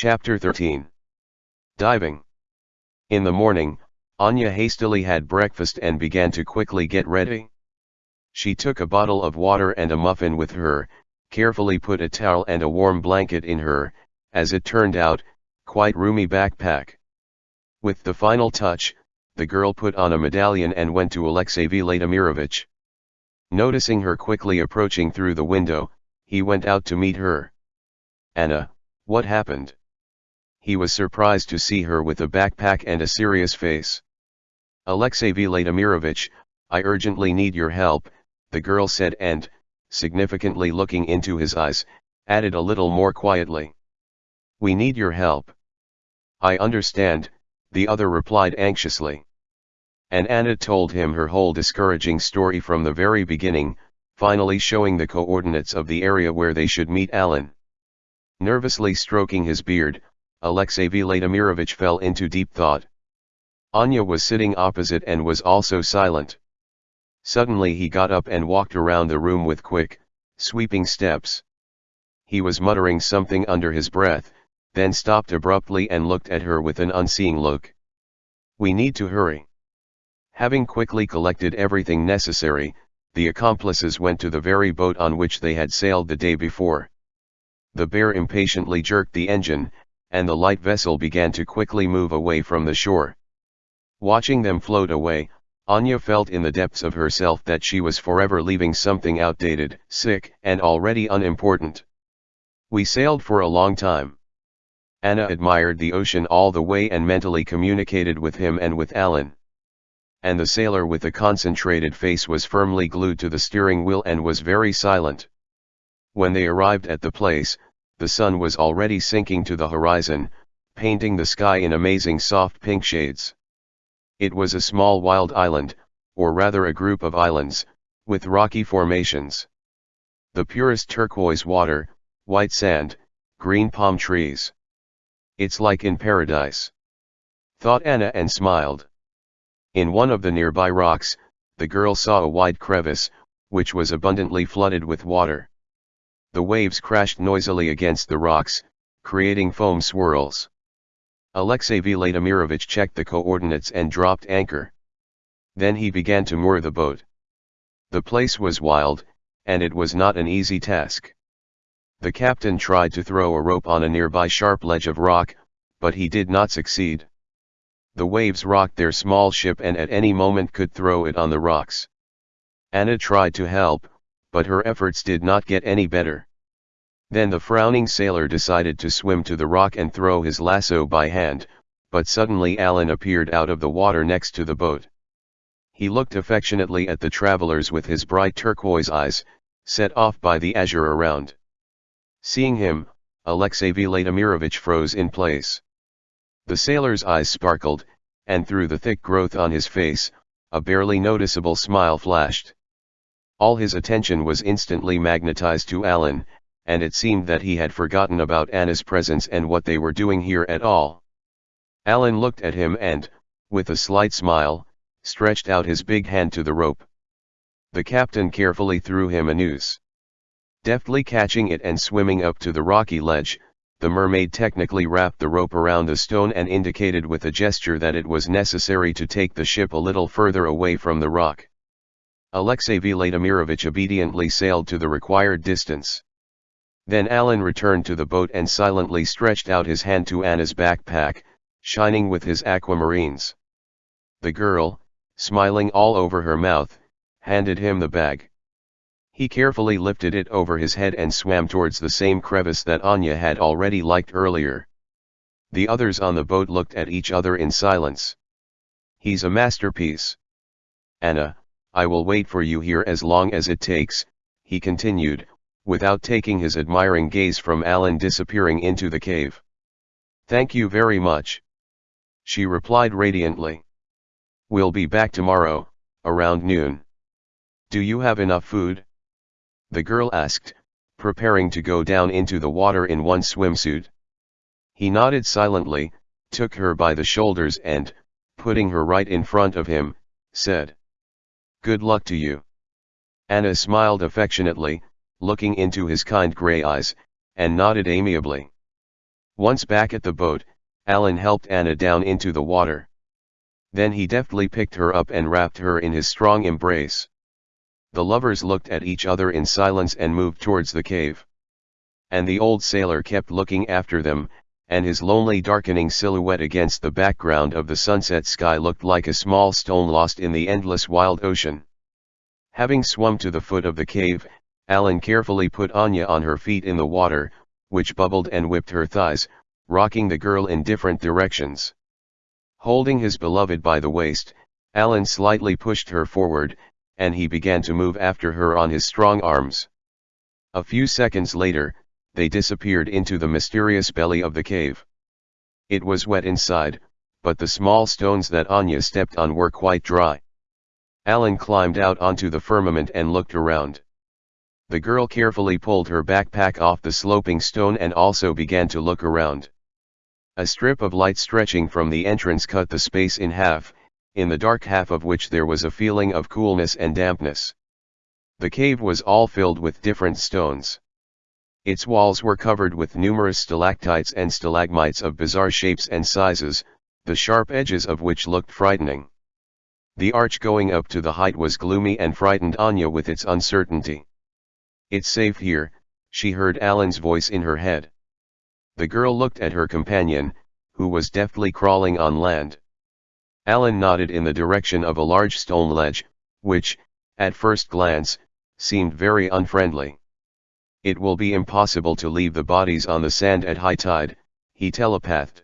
Chapter 13 Diving In the morning, Anya hastily had breakfast and began to quickly get ready. She took a bottle of water and a muffin with her, carefully put a towel and a warm blanket in her, as it turned out, quite roomy backpack. With the final touch, the girl put on a medallion and went to Alexey Vladimirovich. Noticing her quickly approaching through the window, he went out to meet her. Anna, what happened? He was surprised to see her with a backpack and a serious face. Alexey Vladimirovich, I urgently need your help, the girl said and, significantly looking into his eyes, added a little more quietly. We need your help. I understand, the other replied anxiously. And Anna told him her whole discouraging story from the very beginning, finally showing the coordinates of the area where they should meet Alan. Nervously stroking his beard, Alexey Vladimirovich fell into deep thought. Anya was sitting opposite and was also silent. Suddenly he got up and walked around the room with quick, sweeping steps. He was muttering something under his breath, then stopped abruptly and looked at her with an unseeing look. We need to hurry. Having quickly collected everything necessary, the accomplices went to the very boat on which they had sailed the day before. The bear impatiently jerked the engine, and the light vessel began to quickly move away from the shore. Watching them float away, Anya felt in the depths of herself that she was forever leaving something outdated, sick, and already unimportant. We sailed for a long time. Anna admired the ocean all the way and mentally communicated with him and with Alan. And the sailor with a concentrated face was firmly glued to the steering wheel and was very silent. When they arrived at the place, the sun was already sinking to the horizon, painting the sky in amazing soft pink shades. It was a small wild island, or rather a group of islands, with rocky formations. The purest turquoise water, white sand, green palm trees. It's like in paradise. Thought Anna and smiled. In one of the nearby rocks, the girl saw a wide crevice, which was abundantly flooded with water. The waves crashed noisily against the rocks, creating foam swirls. Alexey Vladimirovich checked the coordinates and dropped anchor. Then he began to moor the boat. The place was wild, and it was not an easy task. The captain tried to throw a rope on a nearby sharp ledge of rock, but he did not succeed. The waves rocked their small ship and at any moment could throw it on the rocks. Anna tried to help, but her efforts did not get any better. Then the frowning sailor decided to swim to the rock and throw his lasso by hand, but suddenly Alan appeared out of the water next to the boat. He looked affectionately at the travelers with his bright turquoise eyes, set off by the azure around. Seeing him, Alexey Vladimirovich froze in place. The sailor's eyes sparkled, and through the thick growth on his face, a barely noticeable smile flashed. All his attention was instantly magnetized to Alan, and it seemed that he had forgotten about Anna's presence and what they were doing here at all. Alan looked at him and, with a slight smile, stretched out his big hand to the rope. The captain carefully threw him a noose. Deftly catching it and swimming up to the rocky ledge, the mermaid technically wrapped the rope around the stone and indicated with a gesture that it was necessary to take the ship a little further away from the rock. Alexey Vladimirovich obediently sailed to the required distance. Then Alan returned to the boat and silently stretched out his hand to Anna's backpack, shining with his aquamarines. The girl, smiling all over her mouth, handed him the bag. He carefully lifted it over his head and swam towards the same crevice that Anya had already liked earlier. The others on the boat looked at each other in silence. He's a masterpiece. Anna, I will wait for you here as long as it takes, he continued, without taking his admiring gaze from Alan disappearing into the cave. Thank you very much. She replied radiantly. We'll be back tomorrow, around noon. Do you have enough food? The girl asked, preparing to go down into the water in one swimsuit. He nodded silently, took her by the shoulders and, putting her right in front of him, said. Good luck to you. Anna smiled affectionately, looking into his kind grey eyes, and nodded amiably. Once back at the boat, Alan helped Anna down into the water. Then he deftly picked her up and wrapped her in his strong embrace. The lovers looked at each other in silence and moved towards the cave. And the old sailor kept looking after them, and his lonely darkening silhouette against the background of the sunset sky looked like a small stone lost in the endless wild ocean. Having swum to the foot of the cave, Alan carefully put Anya on her feet in the water, which bubbled and whipped her thighs, rocking the girl in different directions. Holding his beloved by the waist, Alan slightly pushed her forward, and he began to move after her on his strong arms. A few seconds later, they disappeared into the mysterious belly of the cave. It was wet inside, but the small stones that Anya stepped on were quite dry. Alan climbed out onto the firmament and looked around. The girl carefully pulled her backpack off the sloping stone and also began to look around. A strip of light stretching from the entrance cut the space in half, in the dark half of which there was a feeling of coolness and dampness. The cave was all filled with different stones. Its walls were covered with numerous stalactites and stalagmites of bizarre shapes and sizes, the sharp edges of which looked frightening. The arch going up to the height was gloomy and frightened Anya with its uncertainty. It's safe here, she heard Alan's voice in her head. The girl looked at her companion, who was deftly crawling on land. Alan nodded in the direction of a large stone ledge, which, at first glance, seemed very unfriendly. It will be impossible to leave the bodies on the sand at high tide, he telepathed.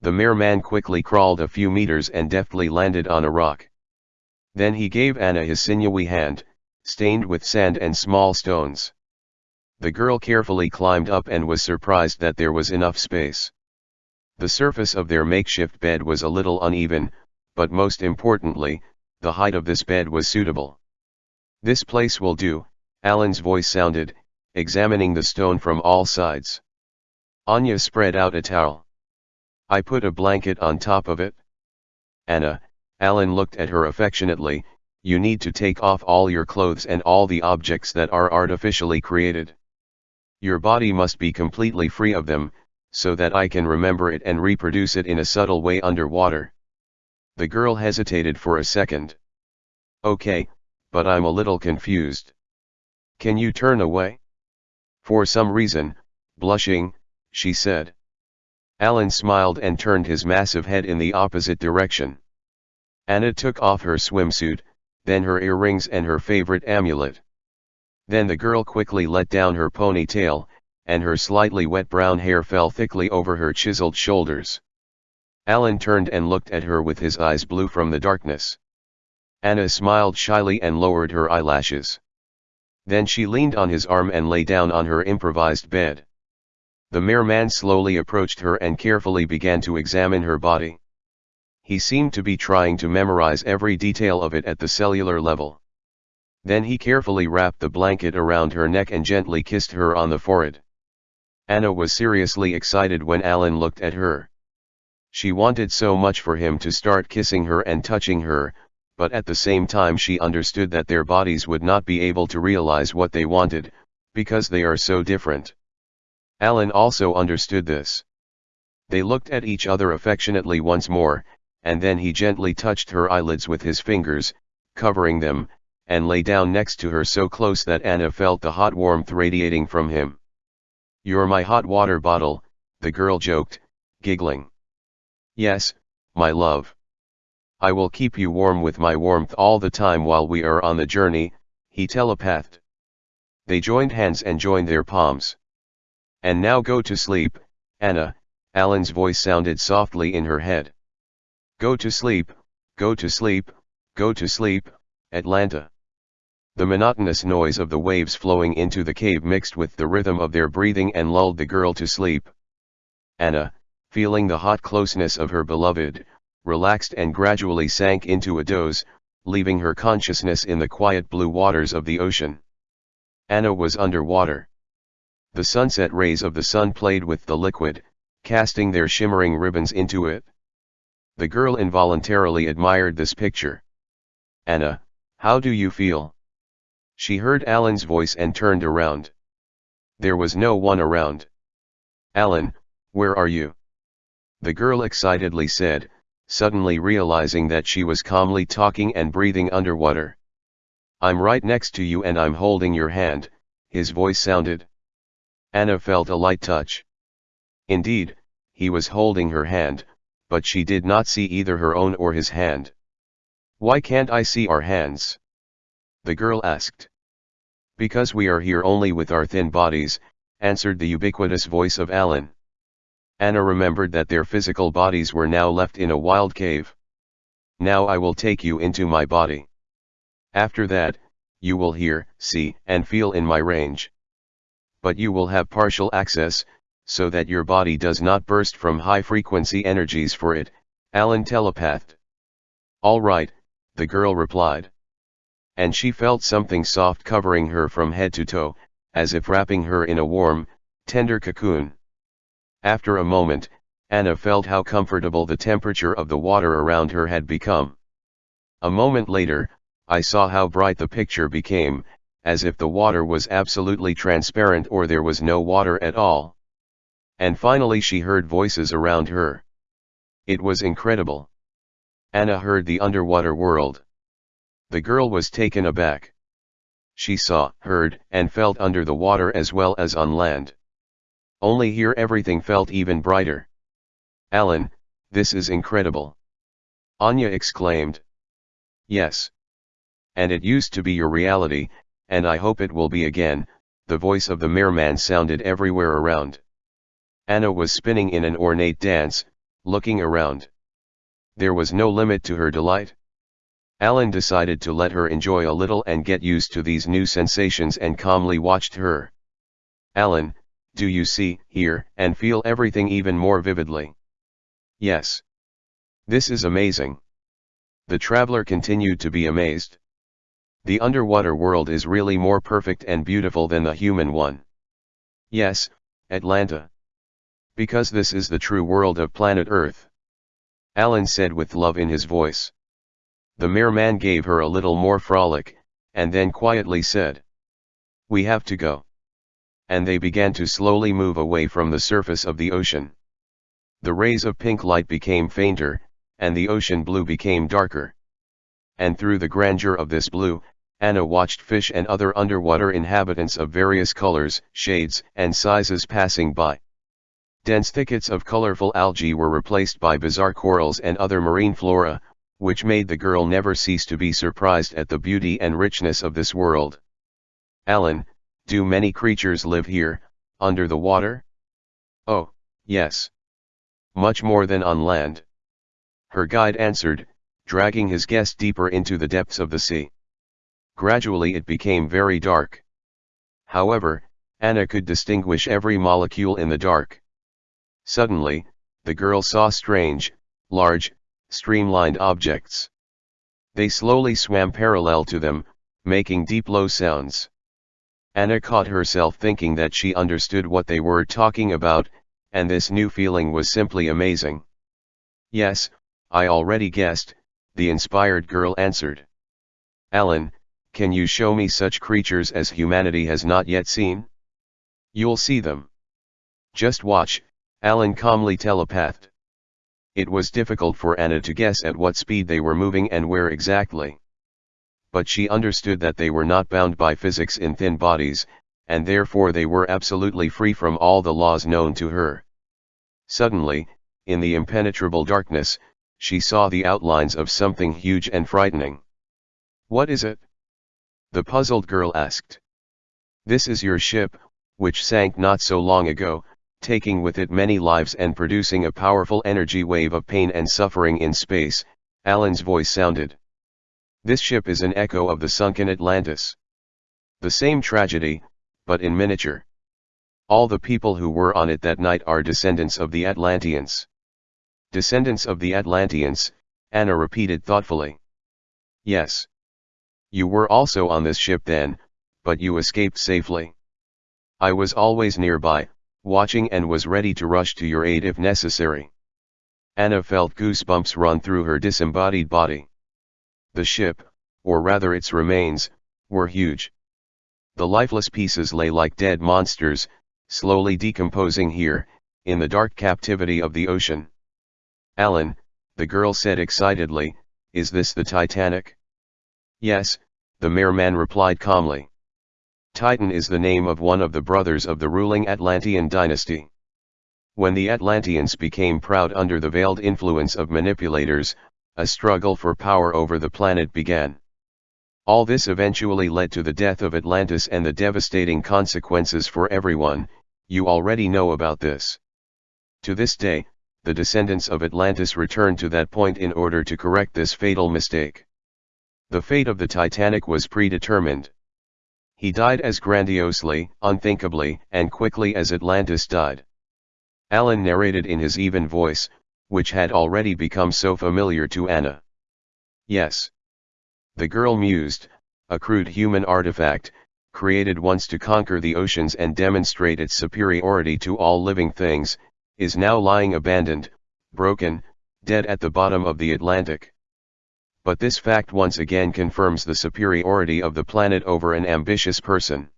The merman quickly crawled a few meters and deftly landed on a rock. Then he gave Anna his sinewy hand, stained with sand and small stones. The girl carefully climbed up and was surprised that there was enough space. The surface of their makeshift bed was a little uneven, but most importantly, the height of this bed was suitable. This place will do, Alan's voice sounded, examining the stone from all sides. Anya spread out a towel. I put a blanket on top of it. Anna, Alan looked at her affectionately, you need to take off all your clothes and all the objects that are artificially created. Your body must be completely free of them, so that I can remember it and reproduce it in a subtle way underwater. The girl hesitated for a second. Okay, but I'm a little confused. Can you turn away? For some reason, blushing, she said. Alan smiled and turned his massive head in the opposite direction. Anna took off her swimsuit, then her earrings and her favorite amulet. Then the girl quickly let down her ponytail, and her slightly wet brown hair fell thickly over her chiseled shoulders. Alan turned and looked at her with his eyes blue from the darkness. Anna smiled shyly and lowered her eyelashes. Then she leaned on his arm and lay down on her improvised bed. The merman slowly approached her and carefully began to examine her body. He seemed to be trying to memorize every detail of it at the cellular level. Then he carefully wrapped the blanket around her neck and gently kissed her on the forehead. Anna was seriously excited when Alan looked at her. She wanted so much for him to start kissing her and touching her, but at the same time she understood that their bodies would not be able to realize what they wanted, because they are so different. Alan also understood this. They looked at each other affectionately once more, and then he gently touched her eyelids with his fingers, covering them, and lay down next to her so close that Anna felt the hot warmth radiating from him. You're my hot water bottle, the girl joked, giggling. Yes, my love. I will keep you warm with my warmth all the time while we are on the journey, he telepathed. They joined hands and joined their palms. And now go to sleep, Anna, Alan's voice sounded softly in her head. Go to sleep, go to sleep, go to sleep, Atlanta. The monotonous noise of the waves flowing into the cave mixed with the rhythm of their breathing and lulled the girl to sleep. Anna, feeling the hot closeness of her beloved, relaxed and gradually sank into a doze, leaving her consciousness in the quiet blue waters of the ocean. Anna was underwater. The sunset rays of the sun played with the liquid, casting their shimmering ribbons into it. The girl involuntarily admired this picture. Anna, how do you feel? She heard Alan's voice and turned around. There was no one around. Alan, Where are you? The girl excitedly said, suddenly realizing that she was calmly talking and breathing underwater. I'm right next to you and I'm holding your hand, his voice sounded. Anna felt a light touch. Indeed, he was holding her hand, but she did not see either her own or his hand. Why can't I see our hands? The girl asked. Because we are here only with our thin bodies, answered the ubiquitous voice of Alan. Anna remembered that their physical bodies were now left in a wild cave. Now I will take you into my body. After that, you will hear, see, and feel in my range. But you will have partial access, so that your body does not burst from high-frequency energies for it, Alan telepathed. All right, the girl replied. And she felt something soft covering her from head to toe, as if wrapping her in a warm, tender cocoon. After a moment, Anna felt how comfortable the temperature of the water around her had become. A moment later, I saw how bright the picture became, as if the water was absolutely transparent or there was no water at all. And finally she heard voices around her. It was incredible. Anna heard the underwater world. The girl was taken aback. She saw, heard, and felt under the water as well as on land. Only here everything felt even brighter. Alan, this is incredible. Anya exclaimed. Yes. And it used to be your reality, and I hope it will be again, the voice of the merman sounded everywhere around. Anna was spinning in an ornate dance, looking around. There was no limit to her delight. Alan decided to let her enjoy a little and get used to these new sensations and calmly watched her. Alan, do you see, hear, and feel everything even more vividly? Yes. This is amazing. The traveler continued to be amazed. The underwater world is really more perfect and beautiful than the human one. Yes, Atlanta because this is the true world of planet Earth. Alan said with love in his voice. The merman gave her a little more frolic, and then quietly said. We have to go. And they began to slowly move away from the surface of the ocean. The rays of pink light became fainter, and the ocean blue became darker. And through the grandeur of this blue, Anna watched fish and other underwater inhabitants of various colors, shades, and sizes passing by. Dense thickets of colorful algae were replaced by bizarre corals and other marine flora, which made the girl never cease to be surprised at the beauty and richness of this world. Alan, do many creatures live here, under the water? Oh, yes. Much more than on land. Her guide answered, dragging his guest deeper into the depths of the sea. Gradually it became very dark. However, Anna could distinguish every molecule in the dark. Suddenly, the girl saw strange, large, streamlined objects. They slowly swam parallel to them, making deep low sounds. Anna caught herself thinking that she understood what they were talking about, and this new feeling was simply amazing. Yes, I already guessed, the inspired girl answered. Alan, can you show me such creatures as humanity has not yet seen? You'll see them. Just watch, Alan calmly telepathed. It was difficult for Anna to guess at what speed they were moving and where exactly. But she understood that they were not bound by physics in thin bodies, and therefore they were absolutely free from all the laws known to her. Suddenly, in the impenetrable darkness, she saw the outlines of something huge and frightening. What is it? The puzzled girl asked. This is your ship, which sank not so long ago, taking with it many lives and producing a powerful energy wave of pain and suffering in space, Alan's voice sounded. This ship is an echo of the sunken Atlantis. The same tragedy, but in miniature. All the people who were on it that night are descendants of the Atlanteans. Descendants of the Atlanteans, Anna repeated thoughtfully. Yes. You were also on this ship then, but you escaped safely. I was always nearby, watching and was ready to rush to your aid if necessary. Anna felt goosebumps run through her disembodied body. The ship, or rather its remains, were huge. The lifeless pieces lay like dead monsters, slowly decomposing here, in the dark captivity of the ocean. Alan, the girl said excitedly, is this the Titanic? Yes, the merman replied calmly. Titan is the name of one of the brothers of the ruling Atlantean dynasty. When the Atlanteans became proud under the veiled influence of manipulators, a struggle for power over the planet began. All this eventually led to the death of Atlantis and the devastating consequences for everyone, you already know about this. To this day, the descendants of Atlantis return to that point in order to correct this fatal mistake. The fate of the Titanic was predetermined. He died as grandiosely, unthinkably, and quickly as Atlantis died. Alan narrated in his even voice, which had already become so familiar to Anna. Yes. The girl mused, a crude human artifact, created once to conquer the oceans and demonstrate its superiority to all living things, is now lying abandoned, broken, dead at the bottom of the Atlantic. But this fact once again confirms the superiority of the planet over an ambitious person.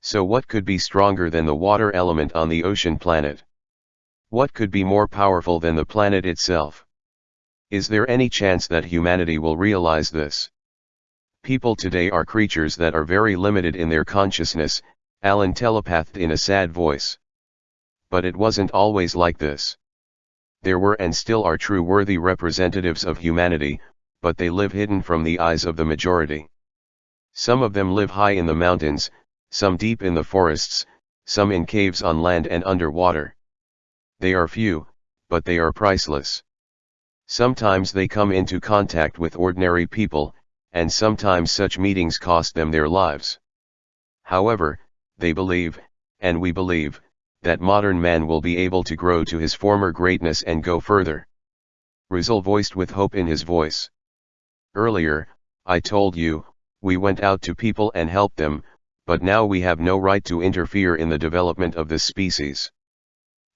So what could be stronger than the water element on the ocean planet? What could be more powerful than the planet itself? Is there any chance that humanity will realize this? People today are creatures that are very limited in their consciousness, Alan telepathed in a sad voice. But it wasn't always like this. There were and still are true worthy representatives of humanity, but they live hidden from the eyes of the majority. Some of them live high in the mountains, some deep in the forests, some in caves on land and underwater. They are few, but they are priceless. Sometimes they come into contact with ordinary people, and sometimes such meetings cost them their lives. However, they believe, and we believe, that modern man will be able to grow to his former greatness and go further. Rizal voiced with hope in his voice. Earlier, I told you, we went out to people and helped them, but now we have no right to interfere in the development of this species.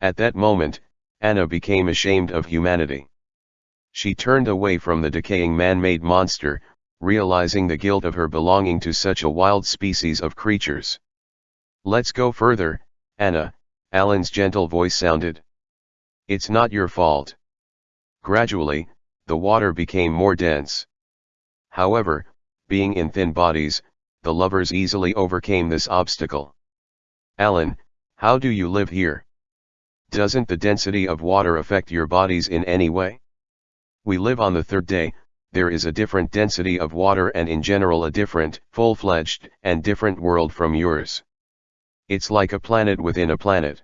At that moment, Anna became ashamed of humanity. She turned away from the decaying man-made monster, realizing the guilt of her belonging to such a wild species of creatures. Let's go further, Anna, Alan's gentle voice sounded. It's not your fault. Gradually, the water became more dense. However, being in thin bodies, the lovers easily overcame this obstacle. Alan, how do you live here? Doesn't the density of water affect your bodies in any way? We live on the third day, there is a different density of water and in general a different, full-fledged, and different world from yours. It's like a planet within a planet.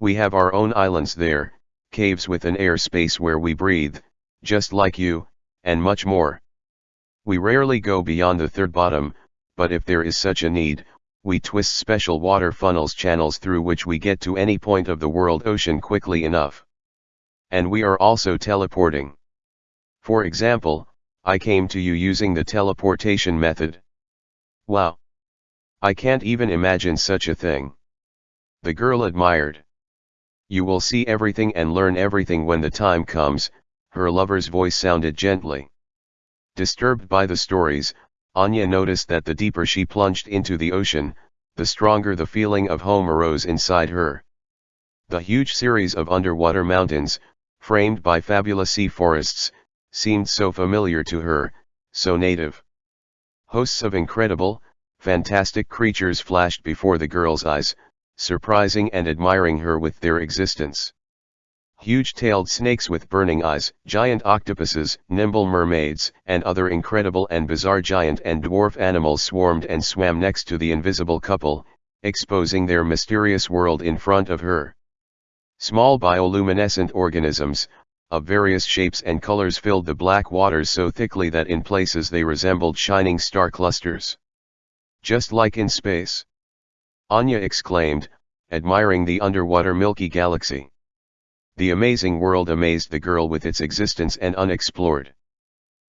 We have our own islands there, caves with an air space where we breathe, just like you, and much more. We rarely go beyond the third bottom, but if there is such a need, we twist special water funnels channels through which we get to any point of the world ocean quickly enough. And we are also teleporting. For example, I came to you using the teleportation method. Wow! I can't even imagine such a thing. The girl admired. You will see everything and learn everything when the time comes, her lover's voice sounded gently. Disturbed by the stories, Anya noticed that the deeper she plunged into the ocean, the stronger the feeling of home arose inside her. The huge series of underwater mountains, framed by fabulous sea forests, seemed so familiar to her, so native. Hosts of incredible, fantastic creatures flashed before the girl's eyes, surprising and admiring her with their existence. Huge-tailed snakes with burning eyes, giant octopuses, nimble mermaids, and other incredible and bizarre giant and dwarf animals swarmed and swam next to the invisible couple, exposing their mysterious world in front of her. Small bioluminescent organisms, of various shapes and colors filled the black waters so thickly that in places they resembled shining star clusters. Just like in space. Anya exclaimed, admiring the underwater Milky Galaxy. The amazing world amazed the girl with its existence and unexplored.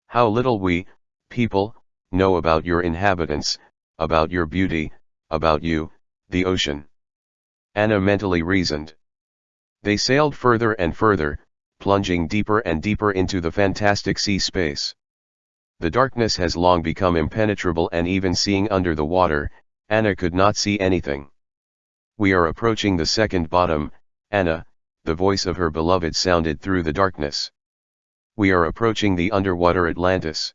How little we, people, know about your inhabitants, about your beauty, about you, the ocean. Anna mentally reasoned. They sailed further and further, plunging deeper and deeper into the fantastic sea space. The darkness has long become impenetrable and even seeing under the water, Anna could not see anything. We are approaching the second bottom, Anna, the voice of her beloved sounded through the darkness. We are approaching the underwater Atlantis.